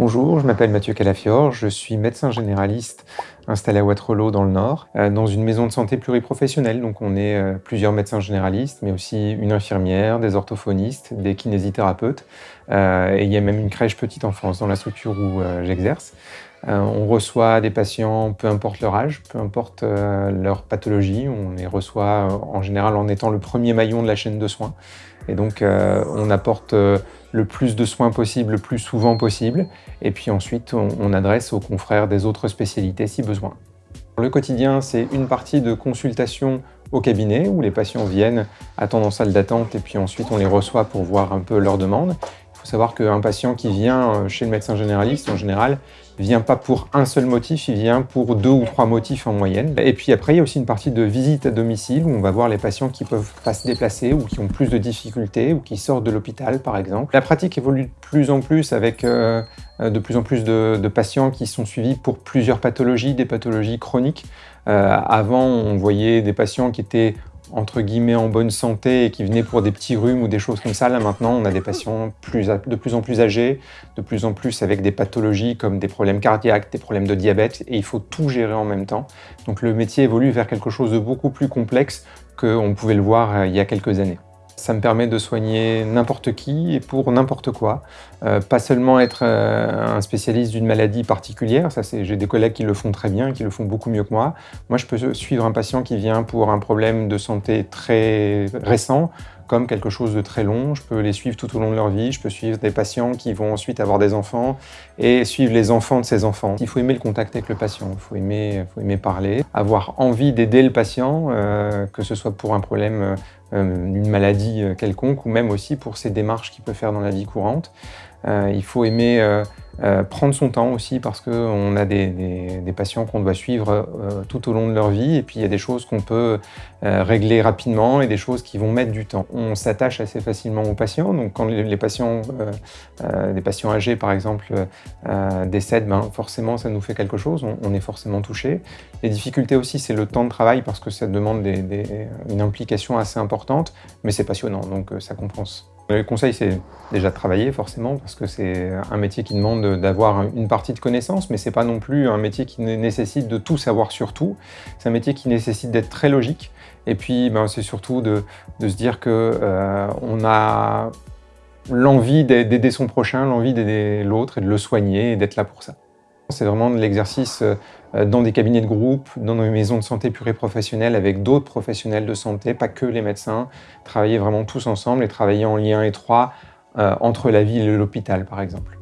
Bonjour, je m'appelle Mathieu Calafiore, je suis médecin généraliste installé à Waterloo dans le Nord, euh, dans une maison de santé pluriprofessionnelle. Donc on est euh, plusieurs médecins généralistes, mais aussi une infirmière, des orthophonistes, des kinésithérapeutes, euh, et il y a même une crèche petite enfance dans la structure où j'exerce. On reçoit des patients, peu importe leur âge, peu importe leur pathologie, on les reçoit en général en étant le premier maillon de la chaîne de soins. Et donc on apporte le plus de soins possible, le plus souvent possible. Et puis ensuite, on, adresse aux confrères des autres spécialités si besoin. Le quotidien, c'est une partie de consultation au cabinet où les patients viennent, attendent en salle d'attente et puis ensuite on les reçoit pour voir un peu leurs demandes. Il faut savoir qu'un patient qui vient euh, chez le médecin généraliste, en général, vient pas pour un seul motif, il vient pour deux ou trois motifs en moyenne. Et puis après, il y a aussi une partie de visite à domicile où on va voir les patients qui peuvent pas se déplacer ou qui ont plus de difficultés ou qui sortent de l'hôpital, par exemple. La pratique évolue de plus en plus avec euh, de plus en plus de, patients qui sont suivis pour plusieurs pathologies, des pathologies chroniques. Euh, avant, on voyait des patients qui étaient entre guillemets en bonne santé et qui venaient pour des petits rhumes ou des choses comme ça. Là maintenant, on a des patients de plus en plus âgés, de plus en plus avec des pathologies comme des problèmes cardiaques, des problèmes de diabète, et il faut tout gérer en même temps. Donc le métier évolue vers quelque chose de beaucoup plus complexe qu'on pouvait le voir euh, il y a quelques années. Ça me permet de soigner n'importe qui et pour n'importe quoi. Euh, pas seulement être euh, un spécialiste d'une maladie particulière, j'ai des collègues qui le font très bien, qui le font beaucoup mieux que moi. Moi, je peux suivre un patient qui vient pour un problème de santé très récent, comme quelque chose de très long. Je peux les suivre tout au long de leur vie. Je peux suivre des patients qui vont ensuite avoir des enfants et suivre les enfants de ces enfants. Il faut aimer le contact avec le patient, il faut aimer, faut aimer parler, avoir envie d'aider le patient, euh, que ce soit pour un problème euh, une maladie euh, quelconque ou même aussi pour ses démarches qu'il peut faire dans la vie courante. Euh, il faut aimer euh, prendre son temps aussi parce qu'on a des, patients qu'on doit suivre euh, tout au long de leur vie et puis il y a des choses qu'on peut euh, régler rapidement et des choses qui vont mettre du temps. On s'attache assez facilement aux patients, donc quand les, patients, des patients âgés par exemple, décèdent, ben, forcément ça nous fait quelque chose, on, est forcément touché. Les difficultés aussi c'est le temps de travail parce que ça demande une implication assez importante, mais c'est passionnant donc ça compense. Le conseil, c'est déjà de travailler forcément, parce que c'est un métier qui demande d'avoir une partie de connaissances, mais c'est pas non plus un métier qui nécessite de tout savoir sur tout. C'est un métier qui nécessite d'être très logique, et puis ben, c'est surtout de, se dire qu'on euh, a l'envie d'aider son prochain, l'envie d'aider l'autre et de le soigner et d'être là pour ça. C'est vraiment de l'exercice euh, dans des cabinets de groupe, dans des maisons de santé pluriprofessionnelles avec d'autres professionnels de santé, pas que les médecins, travailler vraiment tous ensemble et travailler en lien étroit euh, entre la ville et l'hôpital par exemple.